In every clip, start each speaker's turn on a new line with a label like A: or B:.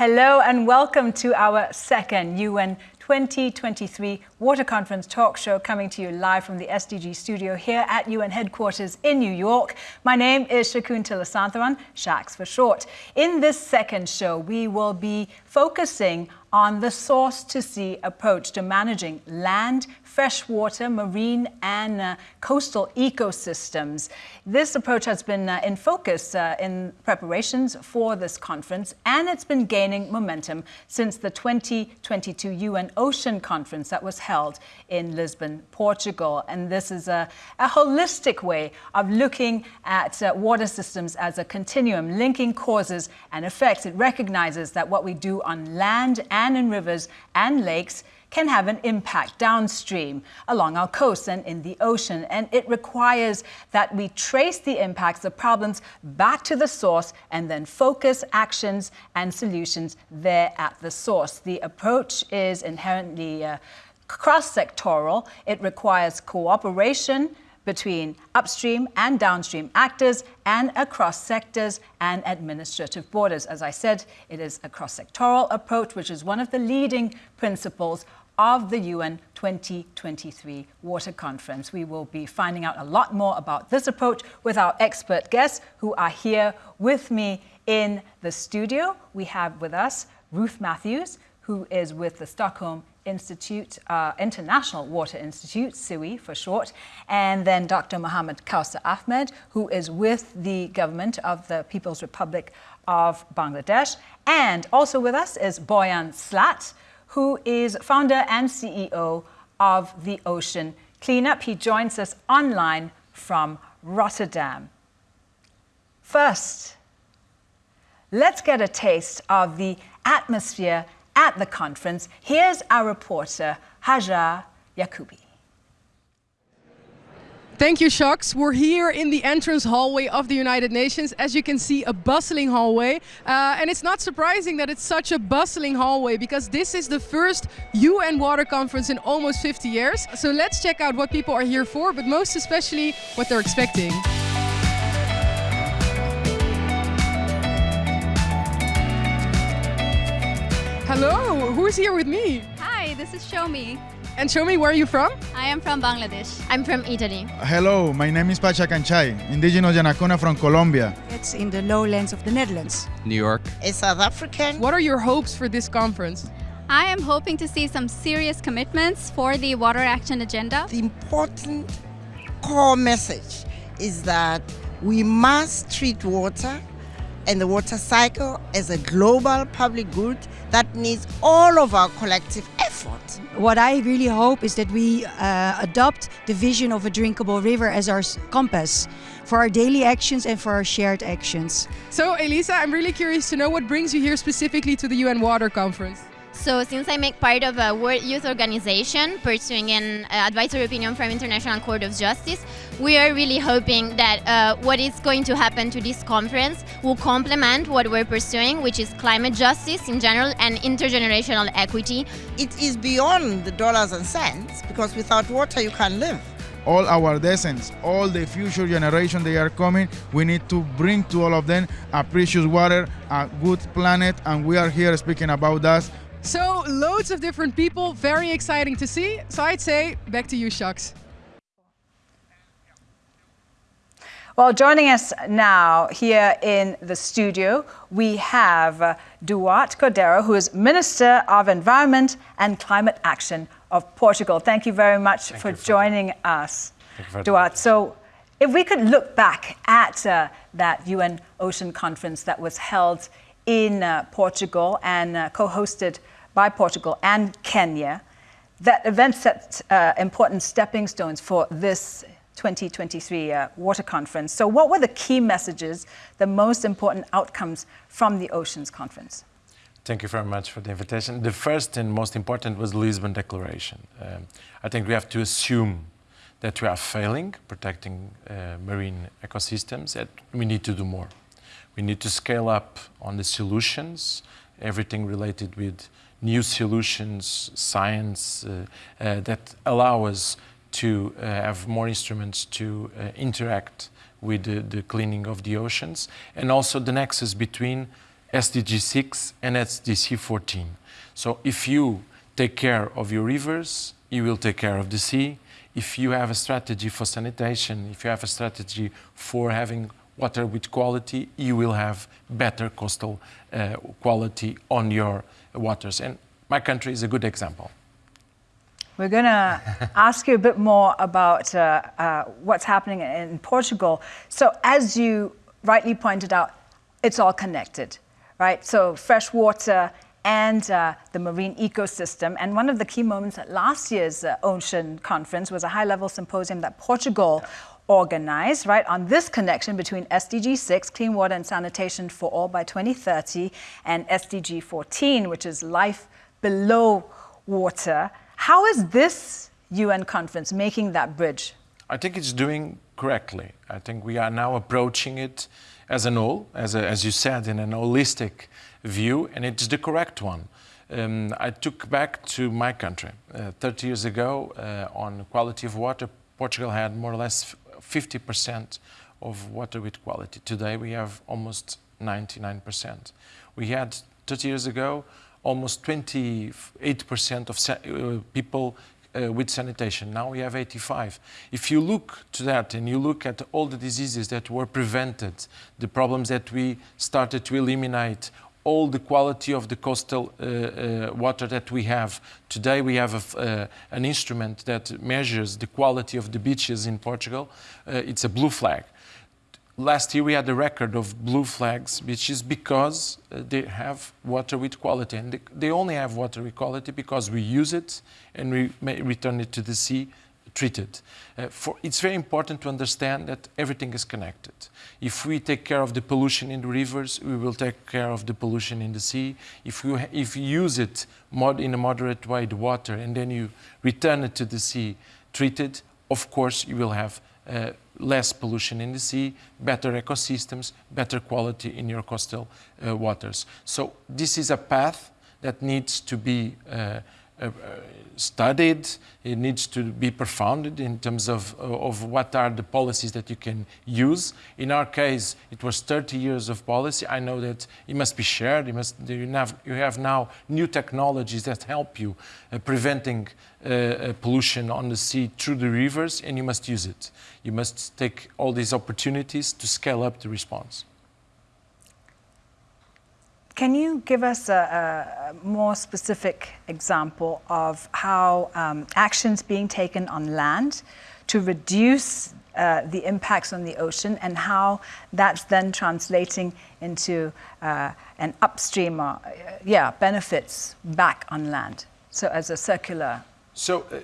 A: Hello and welcome to our second UN 2023 Water Conference talk show coming to you live from the SDG studio here at UN headquarters in New York. My name is Shakuntala Santharan, Shaks for short. In this second show, we will be focusing on the source to sea approach to managing land, freshwater, marine and uh, coastal ecosystems. This approach has been uh, in focus uh, in preparations for this conference and it's been gaining momentum since the 2022 UN Ocean Conference that was held in Lisbon, Portugal. And this is a, a holistic way of looking at uh, water systems as a continuum, linking causes and effects. It recognizes that what we do on land and in rivers and lakes can have an impact downstream along our coasts and in the ocean. And it requires that we trace the impacts of problems back to the source and then focus actions and solutions there at the source. The approach is inherently uh, cross-sectoral. It requires cooperation, between upstream and downstream actors and across sectors and administrative borders. As I said, it is a cross-sectoral approach, which is one of the leading principles of the UN 2023 Water Conference. We will be finding out a lot more about this approach with our expert guests who are here with me in the studio. We have with us Ruth Matthews, who is with the Stockholm Institute, uh, International Water Institute, SIWI for short, and then Dr. Mohammed Kausar Ahmed, who is with the government of the People's Republic of Bangladesh. And also with us is Boyan Slat, who is founder and CEO of the Ocean Cleanup. He joins us online from Rotterdam. First, let's get a taste of the atmosphere at the conference, here's our reporter, Hajar Yacoubi.
B: Thank you, Shaks. We're here in the entrance hallway of the United Nations. As you can see, a bustling hallway. Uh, and it's not surprising that it's such a bustling hallway because this is the first UN Water Conference in almost 50 years. So let's check out what people are here for, but most especially what they're expecting. Hello, who's here with me?
C: Hi, this is Shomi.
B: And show me where you're from?
C: I am from Bangladesh.
D: I'm from Italy.
E: Hello, my name is Pacha Kanchay, indigenous Yanacona from Colombia.
F: It's in the lowlands of the Netherlands.
G: New York.
H: A South African.
B: What are your hopes for this conference?
C: I am hoping to see some serious commitments for the water action agenda.
H: The important core message is that we must treat water and the water cycle as a global public good that needs all of our collective effort.
F: What I really hope is that we uh, adopt the vision of a drinkable river as our compass for our daily actions and for our shared actions.
B: So Elisa, I'm really curious to know what brings you here specifically to the UN Water Conference.
D: So since I make part of a World Youth Organization pursuing an uh, advisory opinion from International Court of Justice, we are really hoping that uh, what is going to happen to this conference will complement what we're pursuing, which is climate justice in general and intergenerational equity.
H: It is beyond the dollars and cents because without water you can't live.
E: All our descendants, all the future generation they are coming, we need to bring to all of them a precious water, a good planet, and we are here speaking about that
B: so loads of different people, very exciting to see. So I'd say back to you, Shaks.
A: Well, joining us now here in the studio, we have uh, Duarte Cordeiro, who is Minister of Environment and Climate Action of Portugal. Thank you very much Thank for joining us, Duarte. So if we could look back at uh, that UN Ocean Conference that was held in uh, Portugal and uh, co-hosted by Portugal and Kenya. That event set uh, important stepping stones for this 2023 uh, water conference. So what were the key messages, the most important outcomes from the Oceans Conference?
G: Thank you very much for the invitation. The first and most important was the Lisbon Declaration. Um, I think we have to assume that we are failing protecting uh, marine ecosystems, that we need to do more. We need to scale up on the solutions, everything related with new solutions, science uh, uh, that allow us to uh, have more instruments to interact with the, the, cleaning of the oceans and also the nexus between SDG 6 and SDG 14. So if you take care of your rivers, you will take care of the sea. If you have a strategy for sanitation, if you have a strategy for having water with quality, you will have better coastal uh, quality on your waters. And my country is a good example.
A: We're going to ask you a bit more about uh, uh, what's happening in Portugal. So, as you rightly pointed out, it's all connected, right? So, fresh water and uh, the marine ecosystem. And one of the key moments at last year's uh, Ocean Conference was a high level symposium that Portugal organized, right, on this connection between SDG 6, clean water and sanitation for all by 2030, and SDG 14, which is life below water. How is this UN conference making that bridge?
G: I think it's doing correctly. I think we are now approaching it as an whole, as, a, as you said, in an holistic view, and it's the correct one. Um, I took back to my country. Uh, 30 years ago, uh, on quality of water, Portugal had more or less 50% of water with quality. Today we have almost 99%. We had 30 years ago almost 28% of uh, people uh, with sanitation. Now we have 85. If you look to that and you look at all the diseases that were prevented, the problems that we started to eliminate, all the quality of the coastal uh, uh, water that we have. Today we have a, uh, an instrument that measures the quality of the beaches in Portugal. Uh, it's a blue flag. Last year we had a record of blue flags beaches because uh, they have water with quality. And they, they, only have water with quality because we use it and we return it to the sea treated. Uh, for, it's very important to understand that everything is connected. If we take care of the pollution in the rivers, we will take care of the pollution in the sea. If you, if you use it mod, in a moderate way, the water, and then you return it to the sea treated, of course you will have uh, less pollution in the sea, better ecosystems, better quality in your coastal uh, waters. So this is a path that needs to be uh, uh, studied, it needs to be profounded in terms of, of what are the policies that you can use. In our case, it was 30 years of policy. I know that it must be shared. You, must, you, have, you have now new technologies that help you uh, preventing uh, uh, pollution on the sea through the rivers, and you must use it. You must take all these opportunities to scale up the response.
A: Can you give us a, a more specific example of how um, actions being taken on land to reduce uh, the impacts on the ocean and how that's then translating into uh, an upstream uh, yeah, benefits back on land? So as a circular.
G: So, uh,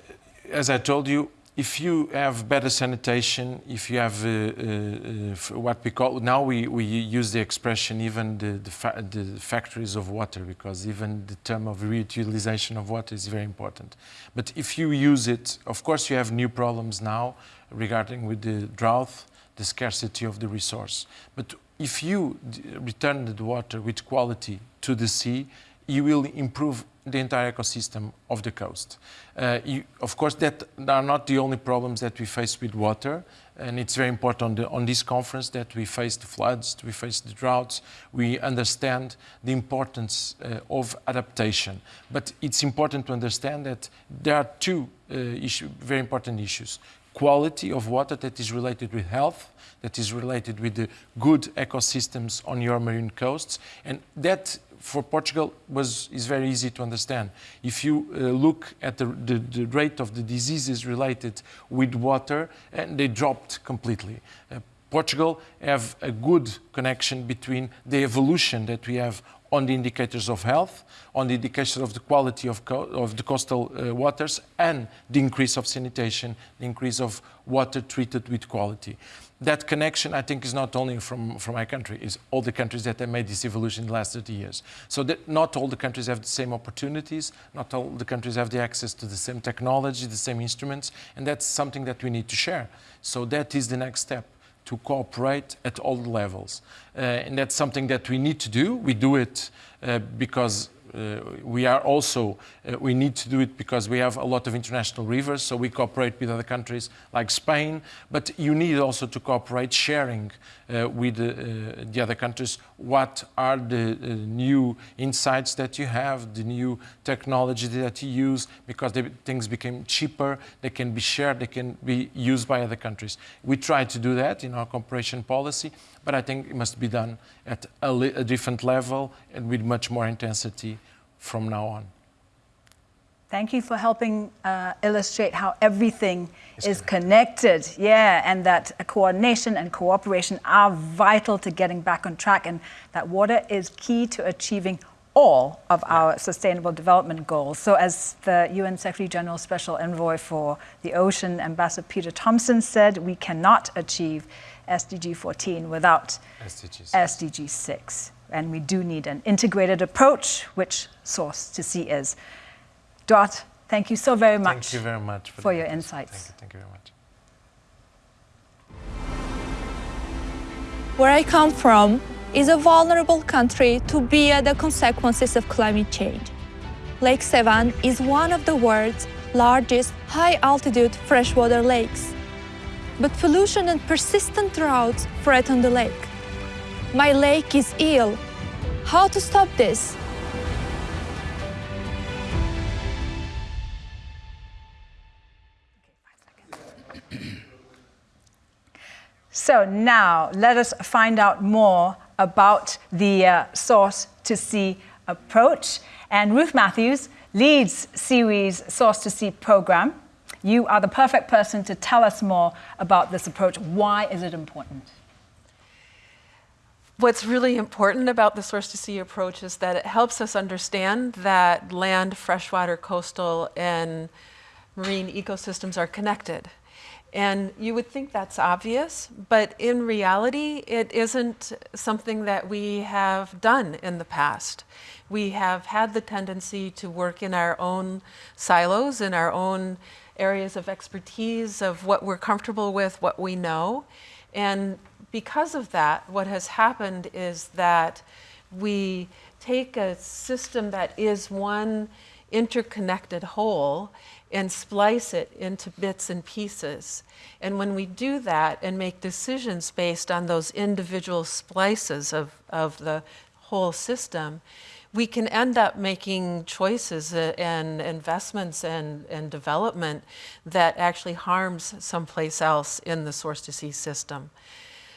G: as I told you, if you have better sanitation, if you have uh, uh, uh, what we call now we, we use the expression even the, the, fa the, factories of water because even the term of reutilization of water is very important. But if you use it, of course you have new problems now regarding with the drought, the scarcity of the resource. But if you return the water with quality to the sea, you will improve the entire ecosystem of the coast. Uh, you, of course, that are not the only problems that we face with water, and it's very important on, the, on, this conference that we face the floods, we face the droughts, we understand the importance uh, of adaptation. But it's important to understand that there are two uh, issue, very important issues. Quality of water that is related with health, that is related with the good ecosystems on your marine coasts, and that for Portugal was, is very easy to understand. If you uh, look at the, the, the, rate of the diseases related with water, and they dropped completely. Uh, Portugal have a good connection between the evolution that we have on the indicators of health, on the indicators of the quality of, of the coastal uh, waters, and the increase of sanitation, the increase of water treated with quality. That connection, I think, is not only from, from my country, it's all the countries that have made this evolution in the last 30 years. So that not all the countries have the same opportunities, not all the countries have the access to the same technology, the same instruments, and that's something that we need to share. So that is the next step to cooperate at all levels. Uh, and that's something that we need to do. We do it uh, because we are also, uh, we need to do it because we have a lot of international rivers, so we cooperate with other countries like Spain, but you need also to cooperate sharing uh, with uh, the other countries. What are the uh, new insights that you have, the new technology that you use, because the things became cheaper, they can be shared, they can be used by other countries. We try to do that in our cooperation policy, but I think it must be done at a, a different level and with much more intensity from now on.
A: Thank you for helping uh, illustrate how everything is connected. Yeah, and that coordination and cooperation are vital to getting back on track, and that water is key to achieving all of our sustainable development goals. So as the UN Secretary General Special Envoy for the Ocean, Ambassador Peter Thomson said, we cannot achieve SDG 14 without
G: SDG 6.
A: SDG 6. And we do need an integrated approach, which Source to Sea is. Dot, thank you so very much,
G: Thank you very much
A: for
G: the
A: your
G: invitation.
A: insights.
G: Thank you, thank you very much.
I: Where I come from is a vulnerable country to bear the consequences of climate change. Lake Sevan is one of the world's largest high-altitude freshwater lakes. But pollution and persistent droughts threaten the lake. My lake is ill. How to stop this?
A: So now let us find out more about the uh, Source to Sea approach. And Ruth Matthews leads SIWI's Source to Sea program. You are the perfect person to tell us more about this approach. Why is it important?
J: What's really important about the source to sea approach is that it helps us understand that land, freshwater, coastal, and marine ecosystems are connected. And you would think that's obvious, but in reality, it isn't something that we have done in the past. We have had the tendency to work in our own silos, in our own areas of expertise, of what we're comfortable with, what we know. And because of that, what has happened is that we take a system that is one interconnected whole and splice it into bits and pieces. And when we do that and make decisions based on those individual splices of, of the whole system, we can end up making choices uh, and investments and, and development that actually harms someplace else in the source to sea system.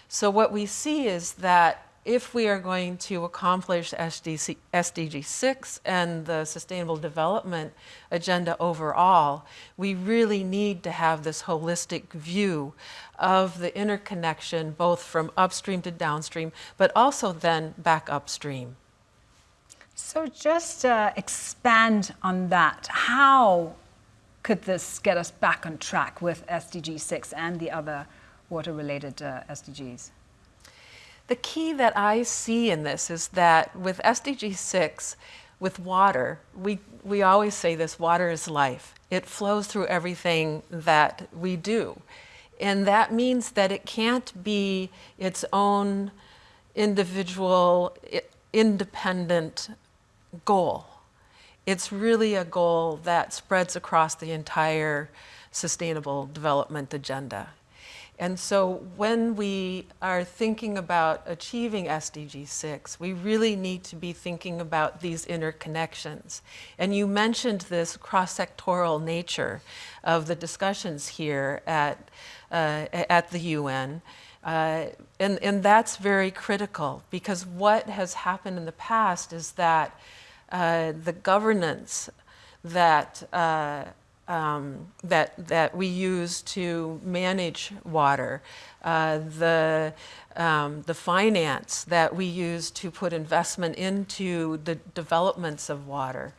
J: So what we see is that if we are going to accomplish SDC, SDG 6 and the Sustainable Development Agenda overall, we really need to have this holistic view of the interconnection both from upstream to downstream, but also then back upstream.
A: So just uh, expand on that. How could this get us back on track with SDG 6 and the other water-related uh, SDGs?
J: The key that I see in this is that with SDG 6, with water, we, we always say this, water is life. It flows through everything that we do. And that means that it can't be its own individual, independent goal. It's really a goal that spreads across the entire sustainable development agenda. And so when we are thinking about achieving SDG 6, we really need to be thinking about these interconnections. And you mentioned this cross-sectoral nature of the discussions here at, uh, at the UN. Uh, and, and that's very critical because what has happened in the past is that uh, the governance that uh, um, that, that we use to manage water, uh, the, um, the finance that we use to put investment into the developments of water,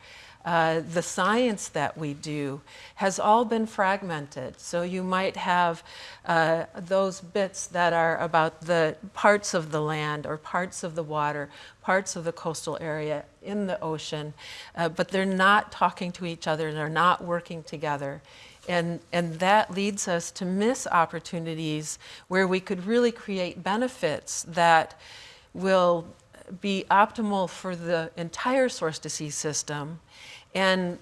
J: uh, the science that we do has all been fragmented. So you might have uh, those bits that are about the parts of the land or parts of the water, parts of the coastal area in the ocean, uh, but they're not talking to each other and they're not working together. And, and that leads us to miss opportunities where we could really create benefits that will be optimal for the entire source to sea system and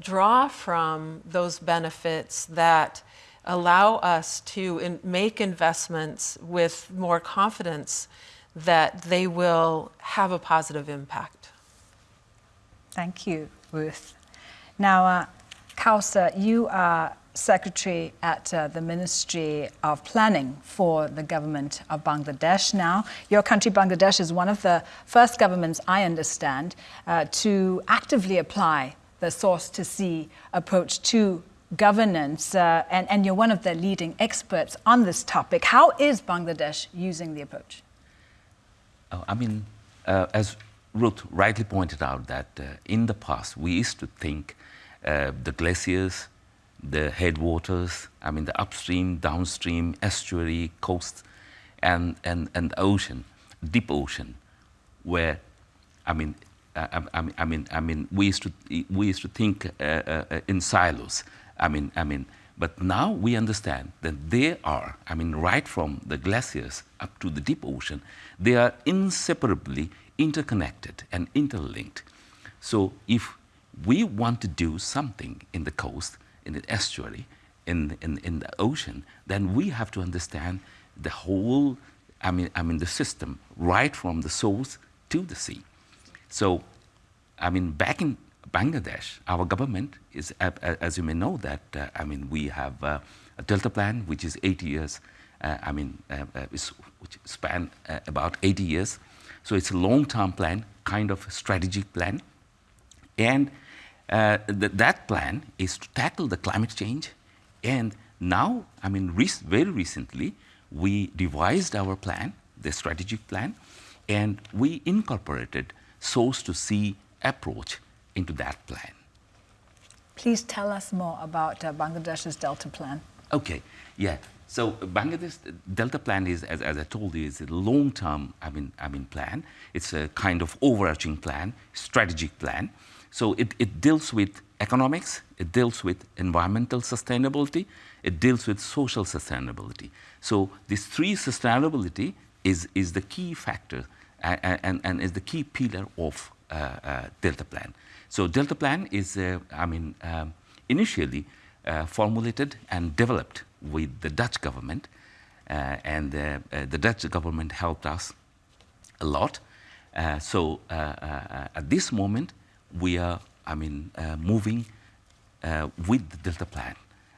J: draw from those benefits that allow us to in make investments with more confidence that they will have a positive impact.
A: Thank you, Ruth. Now, uh, Kausar, you are secretary at uh, the Ministry of Planning for the government of Bangladesh now. Your country, Bangladesh, is one of the first governments, I understand, uh, to actively apply the source to sea approach to governance, uh, and, and, you're one of the leading experts on this topic. How is Bangladesh using the approach?
K: Oh, I mean, uh, as Ruth rightly pointed out, that uh, in the past we used to think uh, the glaciers, the headwaters, I mean, the upstream, downstream, estuary, coast, and, and, and ocean, deep ocean, where, I mean, I, I, I, mean, I mean, we used to we used to think uh, uh, in silos. I mean, I mean, but now we understand that they are. I mean, right from the glaciers up to the deep ocean, they are inseparably interconnected and interlinked. So, if we want to do something in the coast, in the estuary, in, in, in the ocean, then we have to understand the whole, I mean, I mean, the system, right from the source to the sea. So, I mean, back in Bangladesh, our government is, as you may know, that uh, I mean, we have uh, a Delta plan, which is 80 years. Uh, I mean, uh, uh, which span uh, about 80 years. So it's a long-term plan, kind of strategic plan, and th that plan is to tackle the climate change. And now, I mean, very recently, we devised our plan, the strategic plan, and we incorporated source to sea approach into that plan.
A: Please tell us more about uh, Bangladesh's Delta Plan.
K: Okay, yeah. So Bangladesh Delta Plan is, as, as I told you, is a long-term, I mean, I mean, plan. It's a kind of overarching plan, strategic plan. So it, it deals with economics, it deals with environmental sustainability, it deals with social sustainability. So these three sustainability is, is the key factor and, and, and is the key pillar of uh, uh, Delta Plan. So Delta Plan is, uh, I mean, um, initially formulated and developed with the Dutch government, uh, and uh, uh, the Dutch government helped us a lot. so at this moment, we are, I mean, moving with the Delta Plan.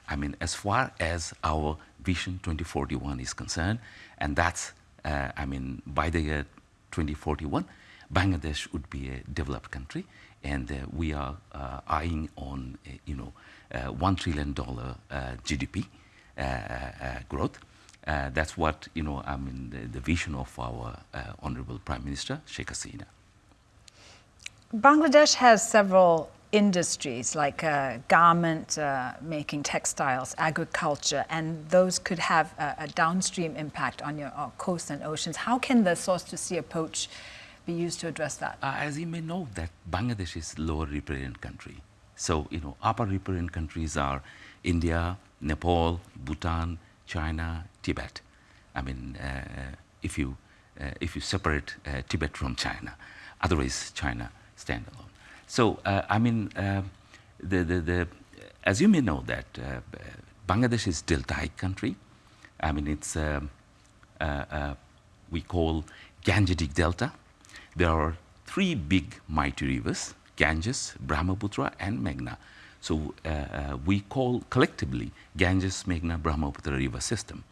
K: I mean, as far as our Vision 2041 is concerned, and that's, uh, I mean, by the year 2041, Bangladesh would be a developed country, and uh, we are uh, eyeing on, uh, you know, one trillion dollar GDP growth. that's what, you know, I mean, the, the vision of our Honorable Prime Minister, Sheikh Hasina.
A: Bangladesh has several industries like uh, garment uh, making, textiles, agriculture, and those could have a, a downstream impact on your coasts and oceans. How can the source to sea approach be used to address that?
K: Uh, as you may know, that Bangladesh is lower riparian country. So, you know, upper riparian countries are India, Nepal, Bhutan, China, Tibet. I mean, uh, if you uh, if you separate uh, Tibet from China, otherwise China stand alone. So, uh, I mean, uh, the, the, the, as you may know that Bangladesh is deltaic country. I mean, it's we call Gangetic Delta. There are three big mighty rivers, Ganges, Brahmaputra, and Meghna. So uh, uh, we call collectively Ganges, Meghna, Brahmaputra river system.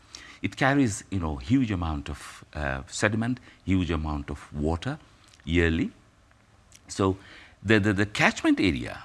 K: It carries, you know, huge amount of uh, sediment, huge amount of water yearly. So the, the, the catchment area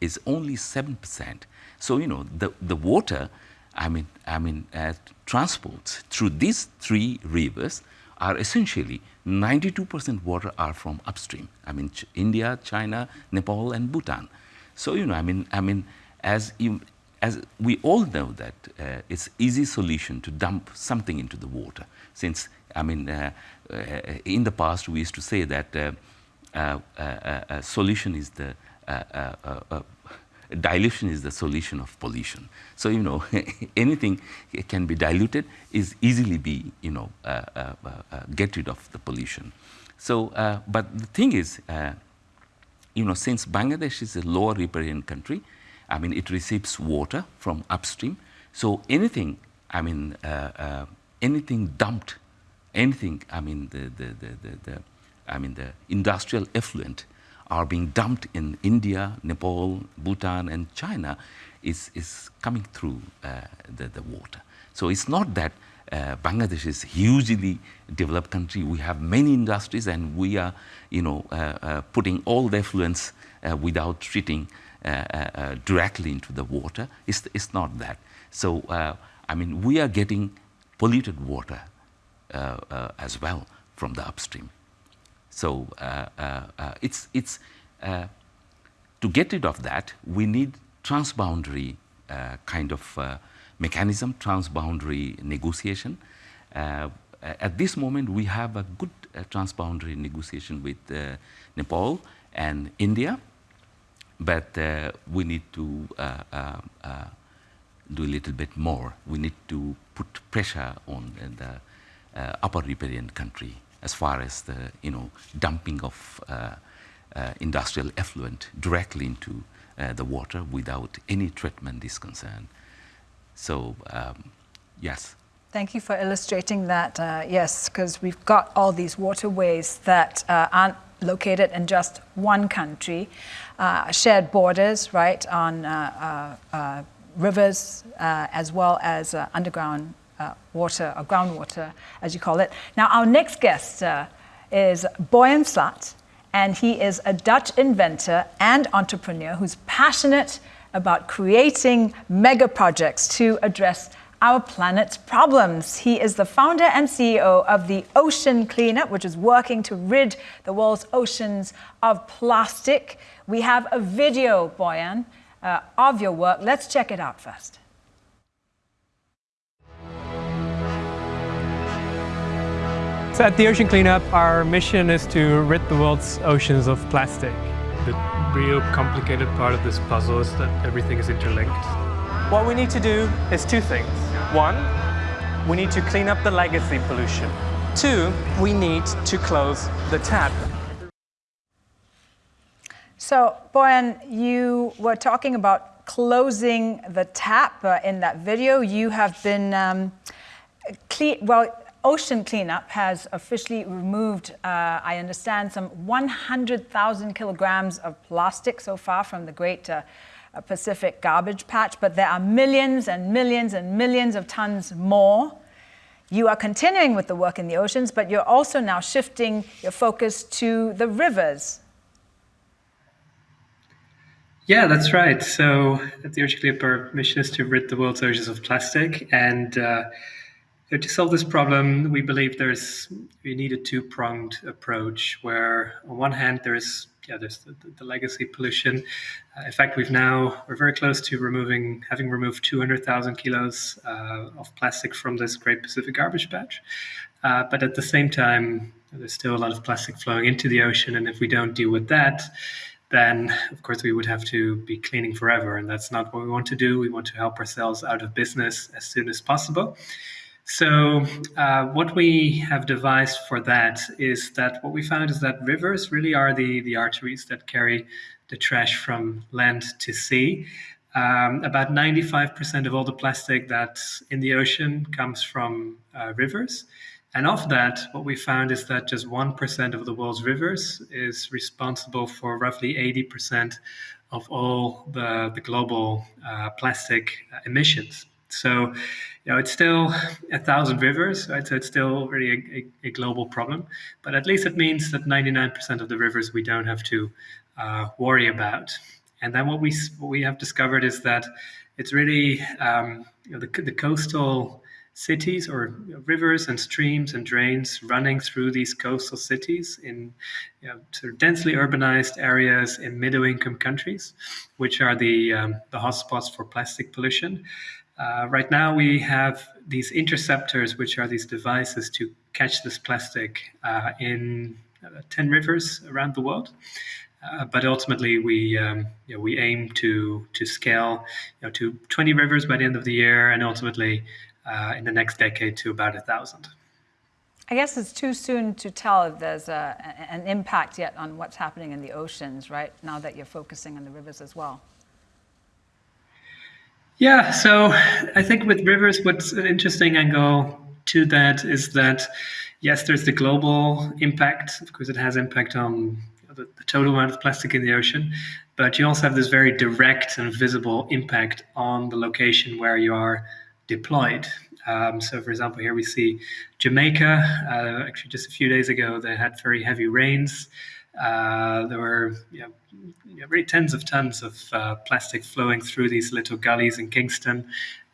K: is only 7%. So, you know, the, the water, I mean, I mean, uh, transports through these three rivers are essentially 92% water are from upstream. I mean, Ch India, China, Nepal, and Bhutan. So, you know, I mean, I mean, as you, as we all know that uh, it's easy solution to dump something into the water. Since, I mean, uh, uh, in the past we used to say that uh, uh, uh, solution is the dilution is the solution of pollution. So, you know, anything can be diluted is easily be, you know, uh, uh, uh, get rid of the pollution. So, uh, but the thing is, uh, you know, since Bangladesh is a lower riparian country, I mean, it receives water from upstream. So anything, I mean, uh, anything dumped, anything, I mean, the, the, the, the, the I mean, the industrial effluent are being dumped in India, Nepal, Bhutan, and China is, is coming through uh, the, the water. So it's not that uh, Bangladesh is hugely developed country. We have many industries and we are, you know, uh, uh putting all the effluents uh, without treating uh, directly into the water. It's, it's not that. So, I mean, we are getting polluted water as well from the upstream. So uh, uh, uh, it's, it's to get rid of that, we need transboundary kind of mechanism, transboundary negotiation. at this moment, we have a good transboundary negotiation with Nepal and India, but we need to do a little bit more. We need to put pressure on the uh, upper riparian country as far as the you know dumping of uh, uh, industrial effluent directly into uh, the water without any treatment is concerned. So um, yes.
A: Thank you for illustrating that. Uh, yes, because we've got all these waterways that uh, aren't located in just one country, uh, shared borders, right, on rivers as well as underground uh, water or groundwater, as you call it. Now, our next guest uh, is Boyan Slat, and he is a Dutch inventor and entrepreneur who's passionate about creating mega projects to address our planet's problems. He is the founder and CEO of the Ocean Cleanup, which is working to rid the world's oceans of plastic. We have a video, Boyan, uh, of your work. Let's check it out first.
L: So at the Ocean Cleanup, our mission is to rid the world's oceans of plastic.
M: The real complicated part of this puzzle is that everything is interlinked.
L: What we need to do is two things. One, we need to clean up the legacy pollution. Two, we need to close the tap.
A: So, Boyan, you were talking about closing the tap uh, in that video. You have been, um, well, Ocean Cleanup has officially removed, uh, I understand, some 100,000 kilograms of plastic so far from the Great uh, Pacific Garbage Patch, but there are millions and millions and millions of tons more. You are continuing with the work in the oceans, but you're also now shifting your focus to the rivers.
M: Yeah, that's right. So at the Ocean Cleanup, our mission is to rid the world's oceans of plastic, and uh, so to solve this problem, we believe there's we need a two-pronged approach. Where on one hand there's yeah there's the, the legacy pollution. Uh, in fact, we've now we're very close to removing having removed 200,000 kilos uh, of plastic from this Great Pacific Garbage Patch. Uh, but at the same time, there's still a lot of plastic flowing into the ocean, and if we don't deal with that, then of course we would have to be cleaning forever, and that's not what we want to do. We want to help ourselves out of business as soon as possible. So, uh, what we have devised for that is that what we found is that rivers really are the, the arteries that carry the trash from land to sea. Um, about 95% of all the plastic that's in the ocean comes from uh, rivers. And of that, what we found is that just 1% of the world's rivers is responsible for roughly 80% of all the, the global uh, plastic emissions. So, you know, it's still a thousand rivers, right? So it's still really a, a, a global problem. But at least it means that 99% of the rivers we don't have to uh, worry about. And then what we what we have discovered is that it's really um, you know, the, the coastal cities or rivers and streams and drains running through these coastal cities in you know, sort of densely urbanized areas in middle income countries, which are the, um, the hotspots for plastic pollution. Uh, right now, we have these interceptors, which are these devices to catch this plastic uh, in uh, 10 rivers around the world. Uh, but ultimately, we um, you know, we aim to to scale you know, to 20 rivers by the end of the year, and ultimately uh, in the next decade to about a thousand.
A: I guess it's too soon to tell if there's a, an impact yet on what's happening in the oceans, right? Now that you're focusing on the rivers as well.
M: Yeah, so I think with rivers, what's an interesting angle to that is that yes, there's the global impact. Of course, it has impact on the, the, total amount of plastic in the ocean, but you also have this very direct and visible impact on the location where you are deployed. Um, so, for example, here we see Jamaica. Uh, actually, just a few days ago, they had very heavy rains. Uh, there were you know, really tens of tons of uh, plastic flowing through these little gullies in Kingston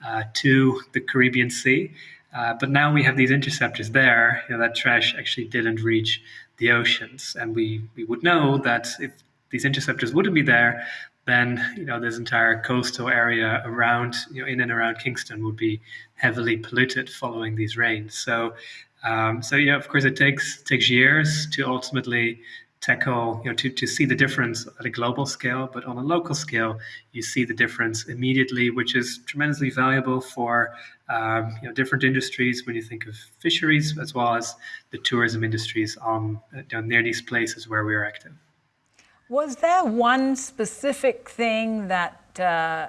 M: uh, to the Caribbean Sea. Uh, but now we have these interceptors there. You know, that trash actually didn't reach the oceans, and we we would know that if these interceptors wouldn't be there, then you know this entire coastal area around you know in and around Kingston would be heavily polluted following these rains. So um, so yeah, of course it takes takes years to ultimately tackle you know to, to see the difference at a global scale but on a local scale you see the difference immediately which is tremendously valuable for um, you know different industries when you think of fisheries as well as the tourism industries on you near these places where we are active.
A: Was there one specific thing that uh,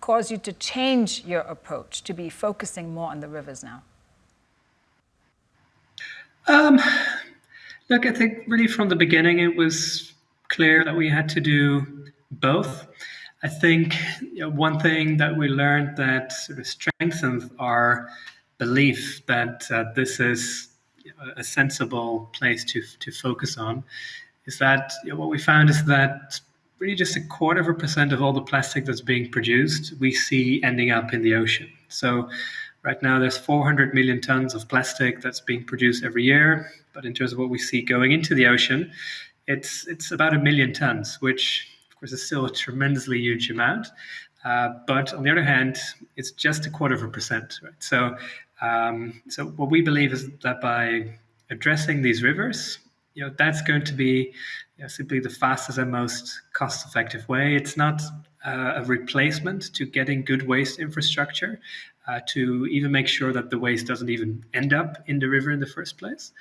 A: caused you to change your approach to be focusing more on the rivers now?
M: Um, Look, I think really from the beginning it was clear that we had to do both. I think you know, one thing that we learned that sort of strengthened our belief that uh, this is a sensible place to, to focus on is that you know, what we found is that really just a quarter of a percent of all the plastic that's being produced we see ending up in the ocean. So Right now, there's 400 million tons of plastic that's being produced every year. But in terms of what we see going into the ocean, it's it's about a million tons, which of course is still a tremendously huge amount. Uh, but on the other hand, it's just a quarter of a percent. Right? So, um, so what we believe is that by addressing these rivers, you know, that's going to be you know, simply the fastest and most cost-effective way. It's not uh, a replacement to getting good waste infrastructure, uh, to even make sure that the waste doesn't even end up in the river in the first place.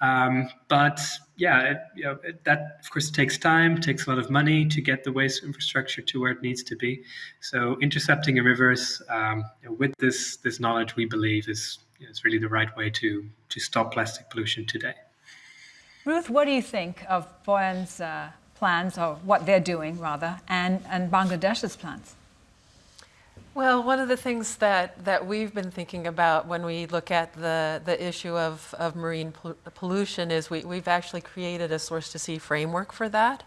M: Um, but yeah, it, you know, it, that of course takes time, takes a lot of money to get the waste infrastructure to where it needs to be. So intercepting a rivers um, with this this knowledge, we believe is you know, is really the right way to to stop plastic pollution today.
A: Ruth, what do you think of Boyan's uh, plans, or what they're doing rather, and and Bangladesh's plans?
J: Well, one of the things that, that we've been thinking about when we look at the, the issue of, of marine pollution is we, we've actually created a source to sea framework for that.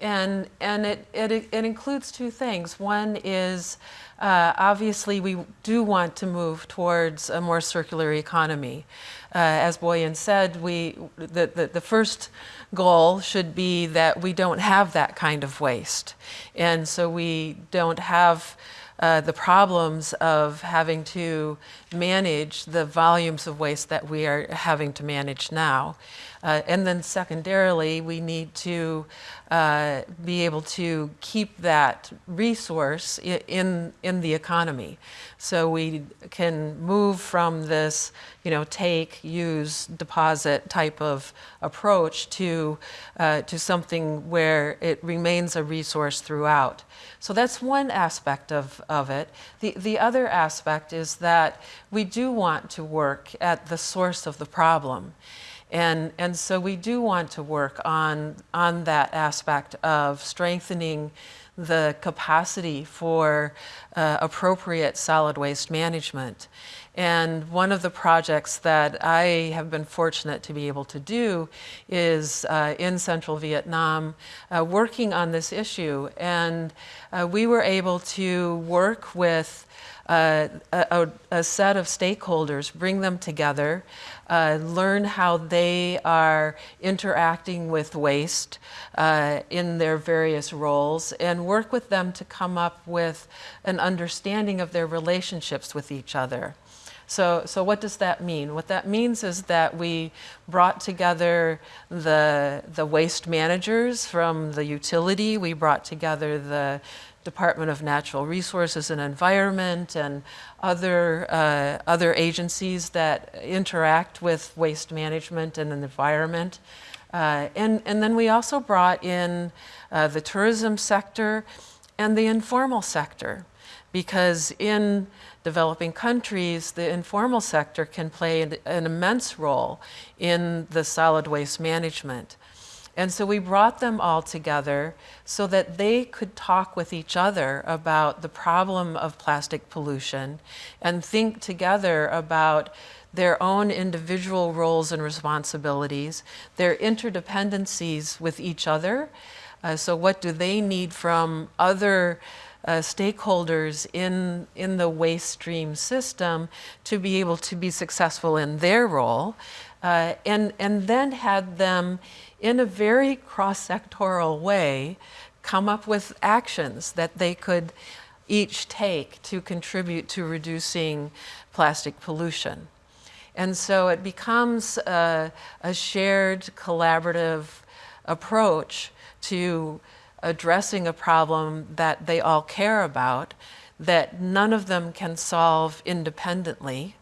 J: And, and it, it, it includes two things. One is uh, obviously we do want to move towards a more circular economy. Uh, as Boyan said, we, the, the, the first goal should be that we don't have that kind of waste. And so we don't have uh, the problems of having to manage the volumes of waste that we are having to manage now. Uh, and then secondarily, we need to uh, be able to keep that resource in, in the economy. So we can move from this, you know, take, use, deposit type of approach to, uh, to something where it remains a resource throughout. So that's one aspect of, of it. The, the other aspect is that we do want to work at the source of the problem. And, and so we do want to work on, on that aspect of strengthening the capacity for uh, appropriate solid waste management. And one of the projects that I have been fortunate to be able to do is uh, in central Vietnam, uh, working on this issue. And uh, we were able to work with uh, a, a, set of stakeholders, bring them together, uh, learn how they are interacting with waste uh, in their various roles, and work with them to come up with an understanding of their relationships with each other. So, so what does that mean? What that means is that we brought together the, the waste managers from the utility, we brought together the Department of Natural Resources and Environment and other, uh, other agencies that interact with waste management and the environment. Uh, and, and then we also brought in uh, the tourism sector and the informal sector because in developing countries, the informal sector can play an, an, immense role in the solid waste management. And so we brought them all together so that they could talk with each other about the problem of plastic pollution and think together about their own individual roles and responsibilities, their interdependencies with each other. Uh, so what do they need from other uh, stakeholders in, in the waste stream system to be able to be successful in their role, uh, and, and then had them, in a very cross-sectoral way, come up with actions that they could each take to contribute to reducing plastic pollution. And so it becomes a, a shared collaborative approach to addressing a problem that they all care about that none of them can solve independently.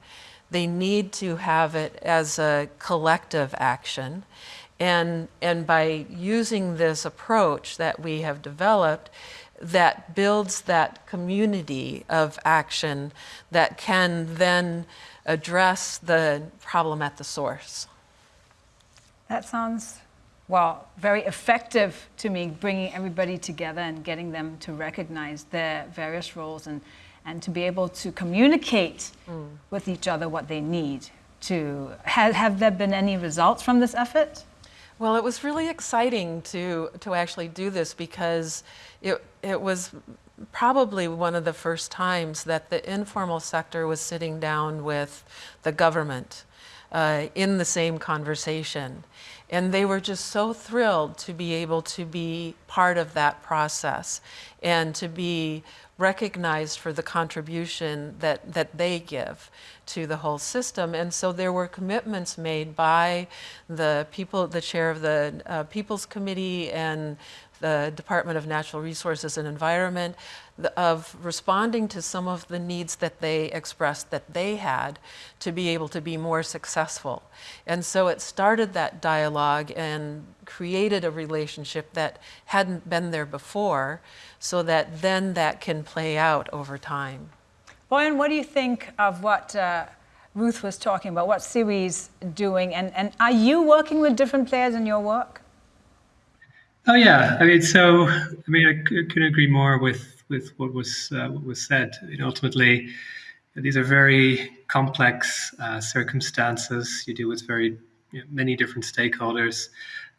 J: They need to have it as a collective action. And, and by using this approach that we have developed, that builds that community of action that can then address the problem at the source.
A: That sounds well, very effective to me, bringing everybody together and getting them to recognize their various roles and, and to be able to communicate mm. with each other what they need to. Have, have there been any results from this effort?
J: Well, it was really exciting to, to actually do this because it, it was probably one of the first times that the informal sector was sitting down with the government uh, in the same conversation. And they were just so thrilled to be able to be part of that process and to be recognized for the contribution that, that they give to the whole system. And so there were commitments made by the people, the chair of the uh, People's Committee and the Department of Natural Resources and Environment of responding to some of the needs that they expressed that they had to be able to be more successful. And so it started that dialogue and created a relationship that hadn't been there before so that then that can play out over time.
A: Boyan, what do you think of what uh, Ruth was talking about, what SIWI's doing, and, and are you working with different players in your work?
M: Oh yeah, I mean, so I mean, I couldn't agree more with with what was uh, what was said. I mean, ultimately, these are very complex uh, circumstances. You deal with very you know, many different stakeholders,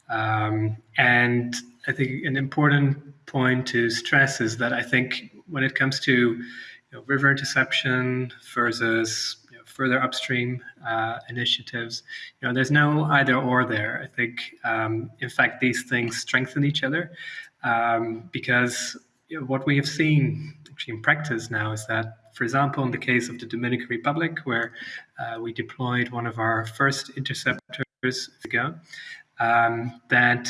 M: um, and I think an important point to stress is that I think when it comes to you know, river interception versus further upstream uh, initiatives. You know, there's no either or there. I think, um, in fact, these things strengthen each other um, because you know, what we have seen actually in practice now is that, for example, in the case of the Dominican Republic, where uh, we deployed one of our first interceptors ago, um, that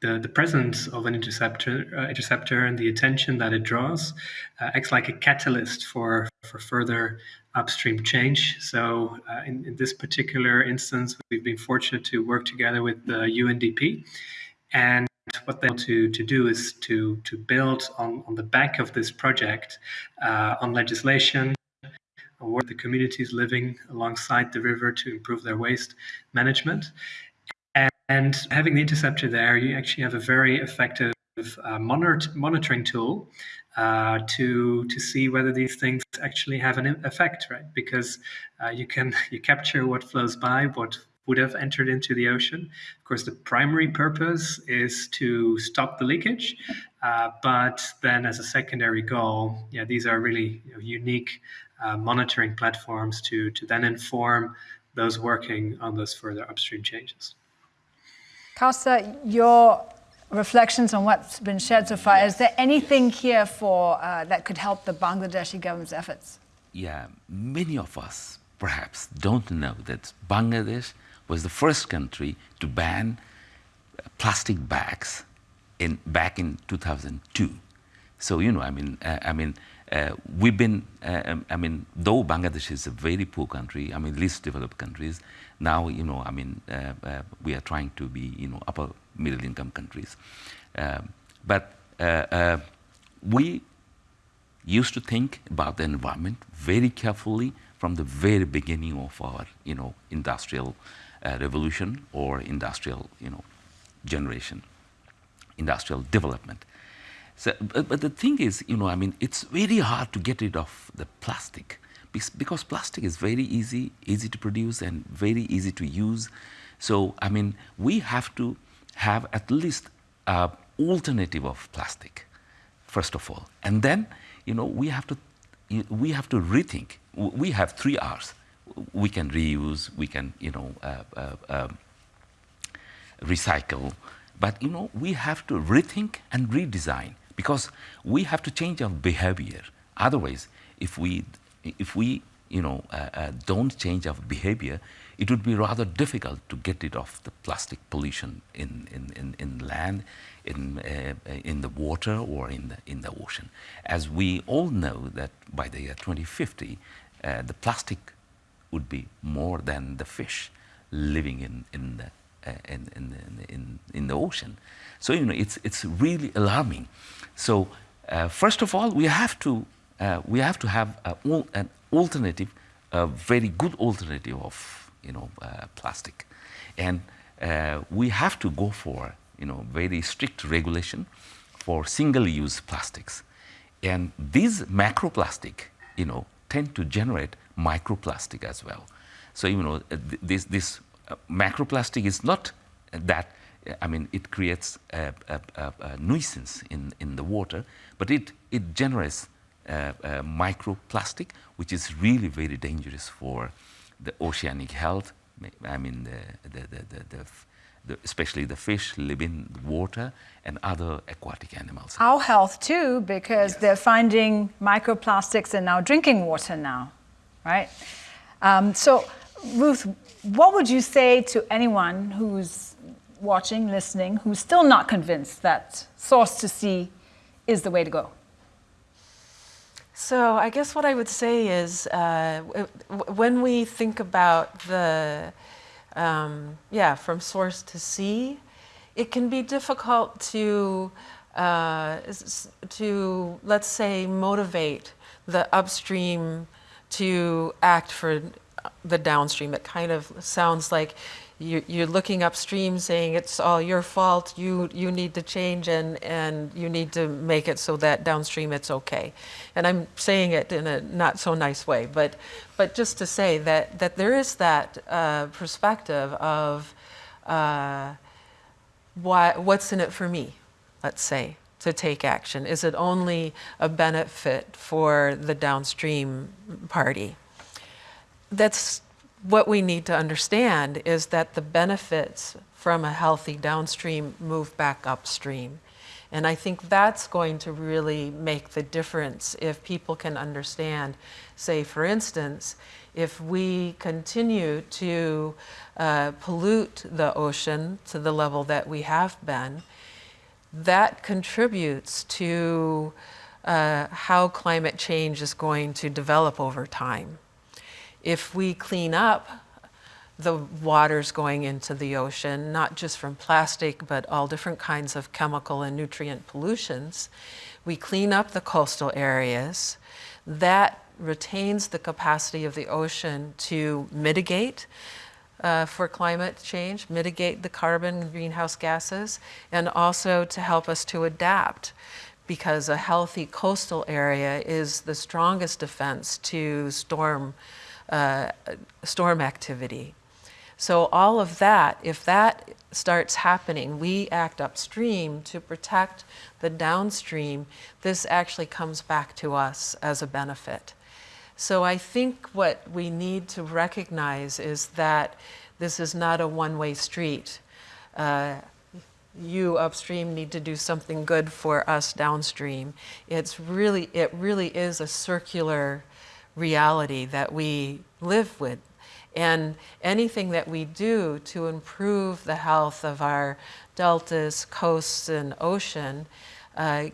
M: the, the presence of an interceptor, uh, interceptor and the attention that it draws uh, acts like a catalyst for, for further upstream change. So uh, in, in, this particular instance, we've been fortunate to work together with the UNDP. And what they want to, to do is to, to build on, on the back of this project uh, on legislation, where the communities living alongside the river to improve their waste management. And having the interceptor there, you actually have a very effective uh, monitor monitoring tool uh, to to see whether these things actually have an effect, right? Because uh, you can you capture what flows by, what would have entered into the ocean. Of course, the primary purpose is to stop the leakage, uh, but then as a secondary goal, yeah, these are really you know, unique uh, monitoring platforms to to then inform those working on those further upstream changes.
A: Kausar, your reflections on what's been shared so far, yes. is there anything here for uh, that could help the Bangladeshi government's efforts?
K: Yeah, many of us perhaps don't know that Bangladesh was the first country to ban plastic bags in, back in 2002. So, you know, I mean, uh, I mean, uh, we've been, uh, um, I mean, though Bangladesh is a very poor country, I mean, least developed countries, now, you know, I mean, uh, uh, we are trying to be, you know, upper middle income countries. Um, but uh, we used to think about the environment very carefully from the very beginning of our, you know, industrial revolution or industrial, you know, generation, industrial development. So, but, but, the thing is, you know, I mean, it's very hard to get rid of the plastic because plastic is very easy, easy to produce and very easy to use. So, I mean, we have to have at least an alternative of plastic, first of all. And then, you know, we have to, we have to rethink. We have three R's. We can reuse, we can, you know, uh, uh, uh, recycle. But you know, we have to rethink and redesign because we have to change our behavior. Otherwise, if we, if we you know, uh, uh, don't change our behavior, it would be rather difficult to get rid of the plastic pollution in, in, in, in land, in, uh, in the water or in the, in the ocean. As we all know that by the year 2050, uh, the plastic would be more than the fish living in, in the uh, in, in, in, in the ocean. So, you know, it's, it's really alarming. So, uh, first of all, we have to, uh, we have to have a, an alternative, a very good alternative of, you know, uh, plastic. And uh, we have to go for, you know, very strict regulation for single-use plastics. And these macroplastic, you know, tend to generate microplastic as well. So, you know, this, this macroplastic is not that, I mean, it creates a, a, a, a nuisance in, in the water, but it, it generates microplastic, which is really very dangerous for the oceanic health. I mean, the, the, the, the the, especially the fish live in the water and other aquatic animals.
A: Our health too, because yes. they're finding microplastics in our drinking water now, right? Um, so, Ruth, what would you say to anyone who's watching, listening, who's still not convinced that source to sea is the way to go?
J: So I guess what I would say is uh, when we think about the, um, yeah, from source to sea, it can be difficult to, uh, to let's say, motivate the upstream to act for the downstream. It kind of sounds like you, you're looking upstream saying it's all your fault, you, you need to change and, and you need to make it so that downstream it's okay. And I'm saying it in a not so nice way, but, but just to say that, that there is that uh, perspective of uh, why, what's in it for me, let's say, to take action. Is it only a benefit for the downstream party? that's what we need to understand is that the benefits from a healthy downstream move back upstream. And I think that's going to really make the difference if people can understand, say, for instance, if we continue to uh, pollute the ocean to the level that we have been, that contributes to uh, how climate change is going to develop over time if we clean up the waters going into the ocean, not just from plastic, but all different kinds of chemical and nutrient pollutions, we clean up the coastal areas, that retains the capacity of the ocean to mitigate uh, for climate change, mitigate the carbon greenhouse gases, and also to help us to adapt because a healthy coastal area is the strongest defense to storm uh, storm activity. So all of that, if that starts happening, we act upstream to protect the downstream, this actually comes back to us as a benefit. So I think what we need to recognize is that this is not a one-way street. Uh, you upstream need to do something good for us downstream. It's really, it really is a circular reality that we live with. And anything that we do to improve the health of our deltas, coasts, and ocean uh,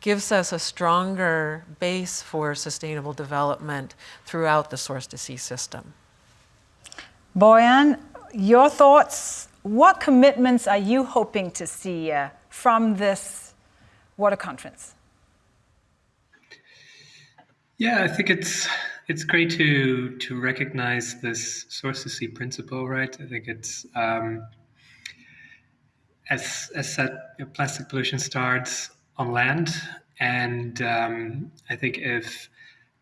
J: gives us a stronger base for sustainable development throughout the source to sea system.
A: Boyan, your thoughts? What commitments are you hoping to see uh, from this water conference?
M: Yeah, I think it's it's great to to recognize this source to sea principle, right? I think it's um, as as said, you know, plastic pollution starts on land, and um, I think if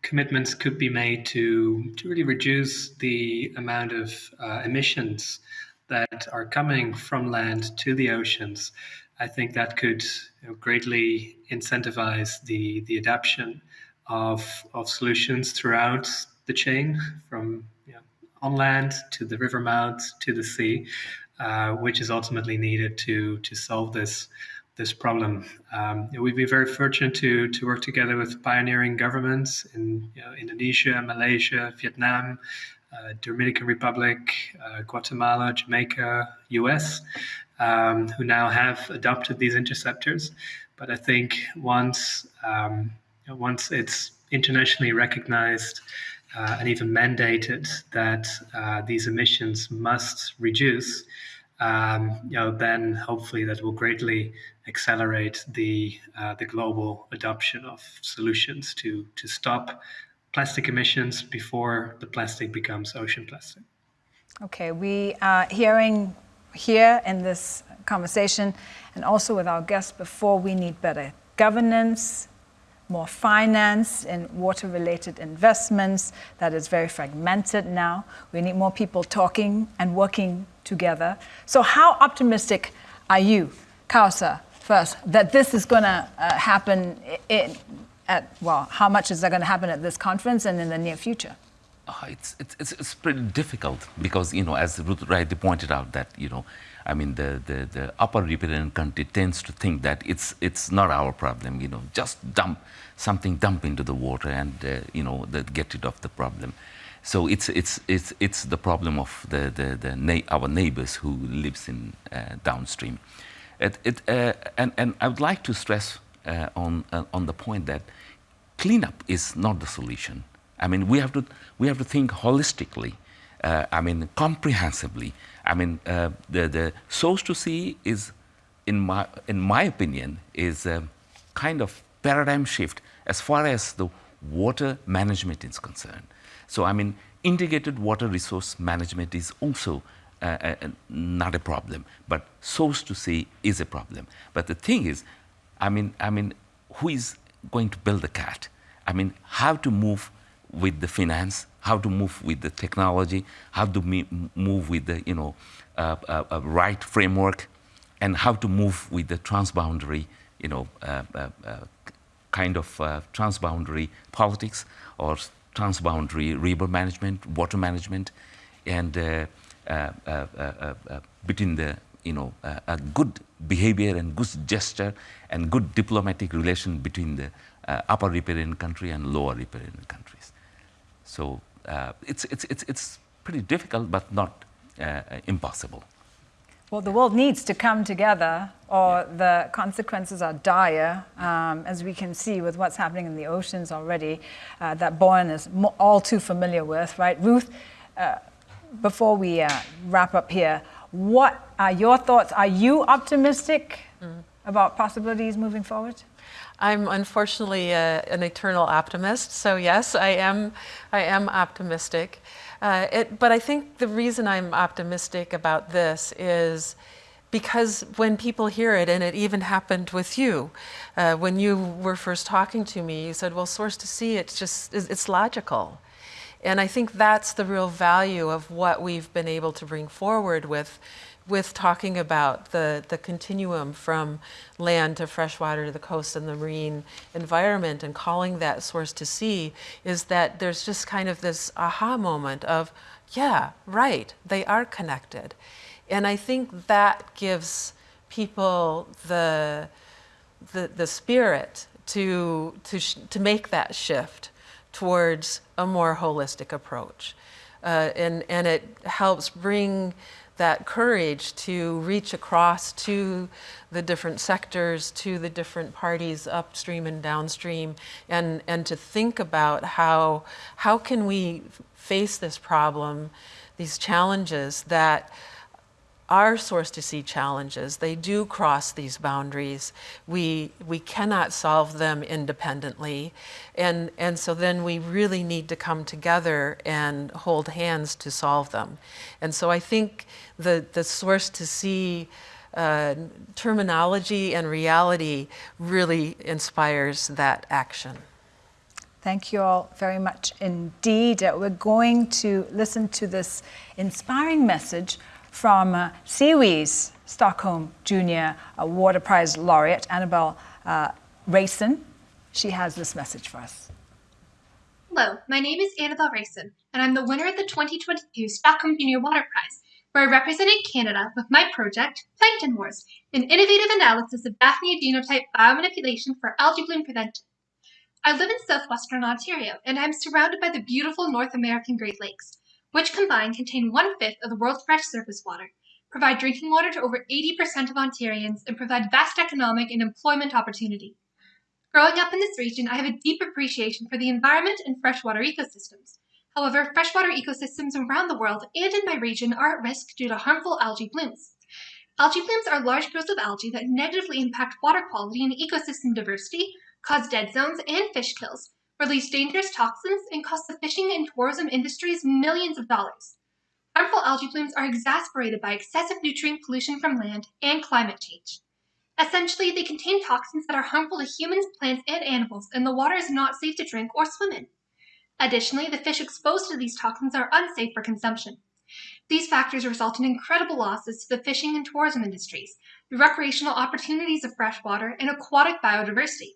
M: commitments could be made to to really reduce the amount of uh, emissions that are coming from land to the oceans, I think that could you know, greatly incentivize the the adoption of, of solutions throughout the chain from you know, on land to the river mouth to the sea, uh, which is ultimately needed to, to solve this, this problem. Um, we've been very fortunate to, to work together with pioneering governments in you know, Indonesia, Malaysia, Vietnam, uh, Dominican Republic, uh, Guatemala, Jamaica, US, um, who now have adopted these interceptors. But I think once um, once it's internationally recognized uh, and even mandated that uh, these emissions must reduce, um, you know, then hopefully that will greatly accelerate the uh, the global adoption of solutions to to stop plastic emissions before the plastic becomes ocean plastic.
A: Okay, we are hearing here in this conversation and also with our guests before we need better governance, more finance in water-related investments that is very fragmented now. We need more people talking and working together. So how optimistic are you, Kausar, first, that this is going to uh, happen in, at, well, how much is that going to happen at this conference and in the near future?
K: Uh, it's, it's, it's pretty difficult because, you know, as Ruth rightly pointed out that, you know, I mean, the, the, the upper riparian country tends to think that it's, it's not our problem, you know, just dump something, dump into the water and, uh, you know, that get rid of the problem. So it's, it's, it's, it's the problem of the, the, the na our neighbors who lives in uh, downstream. It, it, uh, and, and I would like to stress uh, on, uh, on the point that cleanup is not the solution. I mean, we have to, we have to think holistically, uh, I mean, comprehensively. I mean, uh, the, the source to sea is, in my, in my opinion, is a kind of paradigm shift as far as the water management is concerned. So, I mean, integrated water resource management is also uh, uh, not a problem, but source to sea is a problem. But the thing is, I mean, I mean, who is going to build the cat? I mean, how to move with the finance, how to move with the technology, how to move with the you know uh, uh, uh, right framework, and how to move with the transboundary you know uh, uh, uh, kind of transboundary politics or transboundary river management, water management, and between the you know a good behavior and good gesture and good diplomatic relation between the upper riparian country and lower riparian countries. So uh, it's, it's, it's, it's pretty difficult, but not uh, impossible.
A: Well, the world needs to come together or yeah. the consequences are dire, um, as we can see with what's happening in the oceans already, uh, that Boyan is all too familiar with, right? Ruth, uh, before we uh, wrap up here, what are your thoughts? Are you optimistic mm. about possibilities moving forward?
J: I'm unfortunately uh, an eternal optimist, so yes, I am, I am optimistic. Uh, it, but I think the reason I'm optimistic about this is because when people hear it, and it even happened with you, uh, when you were first talking to me, you said, well, source to sea, it's just, it's logical. And I think that's the real value of what we've been able to bring forward with with talking about the, the continuum from land to freshwater to the coast and the marine environment and calling that source to sea is that there's just kind of this aha moment of, yeah, right, they are connected. And I think that gives people the, the, the spirit to, to, to make that shift towards a more holistic approach. Uh, and, and it helps bring that courage to reach across to the different sectors, to the different parties upstream and downstream, and, and to think about how, how can we face this problem, these challenges that are source to sea challenges. They do cross these boundaries. We, we cannot solve them independently. And, and so then we really need to come together and hold hands to solve them. And so I think the, the source to sea uh, terminology and reality really inspires that action.
A: Thank you all very much indeed. Uh, we're going to listen to this inspiring message from uh, Stockholm Junior Water Prize laureate, Annabelle uh, Rayson. She has this message for us.
N: Hello, my name is Annabelle Rayson, and I'm the winner of the 2022 Stockholm Junior Water Prize, where I represented Canada with my project, Plankton Wars, an innovative analysis of Daphnia genotype biomanipulation for algae bloom prevention. I live in southwestern Ontario, and I'm surrounded by the beautiful North American Great Lakes, which combined contain one-fifth of the world's fresh surface water, provide drinking water to over 80% of Ontarians, and provide vast economic and employment opportunity. Growing up in this region, I have a deep appreciation for the environment and freshwater ecosystems. However, freshwater ecosystems around the world and in my region are at risk due to harmful algae blooms. Algae blooms are large growths of algae that negatively impact water quality and ecosystem diversity, cause dead zones and fish kills, release dangerous toxins, and cost the fishing and tourism industries millions of dollars. Harmful algae blooms are exacerbated by excessive nutrient pollution from land and climate change. Essentially, they contain toxins that are harmful to humans, plants, and animals, and the water is not safe to drink or swim in. Additionally, the fish exposed to these toxins are unsafe for consumption. These factors result in incredible losses to the fishing and tourism industries, the recreational opportunities of freshwater, and aquatic biodiversity.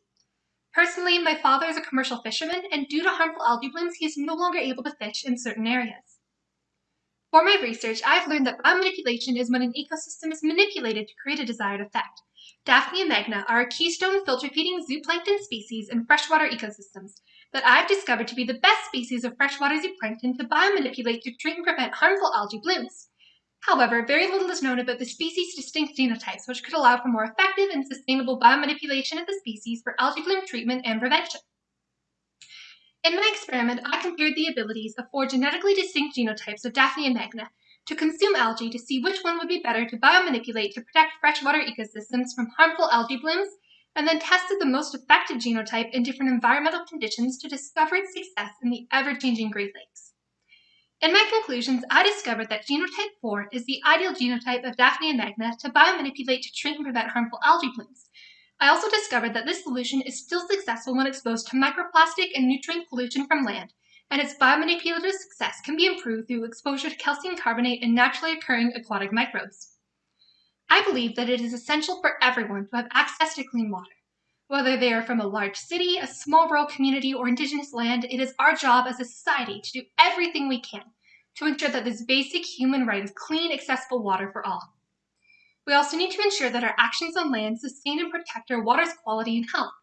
N: Personally, my father is a commercial fisherman, and due to harmful algae blooms, he is no longer able to fish in certain areas. For my research, I have learned that biomanipulation is when an ecosystem is manipulated to create a desired effect. Daphnia magna are a keystone filter-feeding zooplankton species in freshwater ecosystems that I've discovered to be the best species of freshwater zooplankton to biomanipulate to treat and prevent harmful algae blooms. However, very little is known about the species' distinct genotypes, which could allow for more effective and sustainable biomanipulation of the species for algae bloom treatment and prevention. In my experiment, I compared the abilities of four genetically distinct genotypes of Daphnia magna to consume algae to see which one would be better to biomanipulate to protect freshwater ecosystems from harmful algae blooms, and then tested the most effective genotype in different environmental conditions to discover its success in the ever-changing Great Lakes. In my conclusions, I discovered that genotype 4 is the ideal genotype of Daphnia magna to biomanipulate to treat and prevent harmful algae blooms. I also discovered that this solution is still successful when exposed to microplastic and nutrient pollution from land, and its biomanipulative success can be improved through exposure to calcium carbonate and naturally occurring aquatic microbes. I believe that it is essential for everyone to have access to clean water. Whether they are from a large city, a small rural community, or indigenous land, it is our job as a society to do everything we can to ensure that this basic human right of clean, accessible water for all. We also need to ensure that our actions on land sustain and protect our water's quality and health.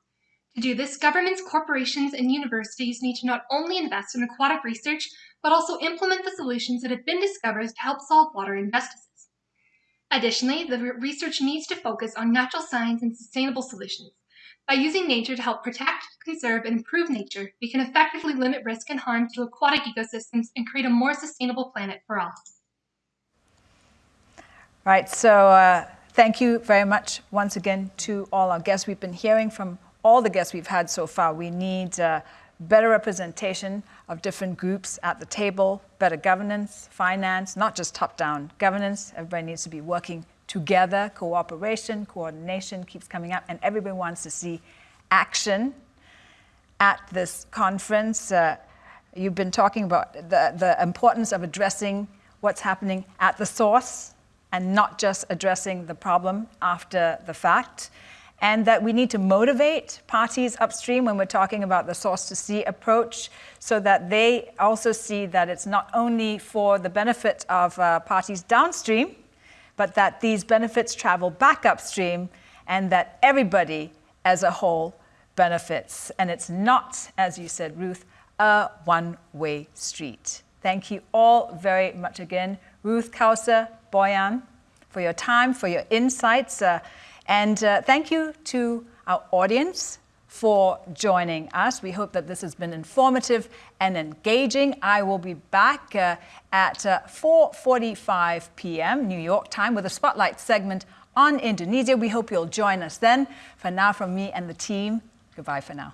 N: To do this, governments, corporations, and universities need to not only invest in aquatic research, but also implement the solutions that have been discovered to help solve water injustices. Additionally, the research needs to focus on natural science and sustainable solutions. By using nature to help protect, conserve, and improve nature, we can effectively limit risk and harm to aquatic ecosystems and create a more sustainable planet for all.
A: Right, so uh, thank you very much once again to all our guests. We've been hearing from all the guests we've had so far. We need uh, better representation of different groups at the table, better governance, finance, not just top-down governance. Everybody needs to be working together, cooperation, coordination keeps coming up, and everybody wants to see action at this conference. Uh, you've been talking about the, the importance of addressing what's happening at the source and not just addressing the problem after the fact. And that we need to motivate parties upstream when we're talking about the source to sea approach so that they also see that it's not only for the benefit of uh, parties downstream, but that these benefits travel back upstream and that everybody as a whole benefits. And it's not, as you said, Ruth, a one-way street. Thank you all very much again, Ruth, Kausar, Boyan, for your time, for your insights, uh, and uh, thank you to our audience for joining us. We hope that this has been informative and engaging. I will be back uh, at 4.45 uh, p.m. New York time with a spotlight segment on Indonesia. We hope you'll join us then. For now, from me and the team, goodbye for now.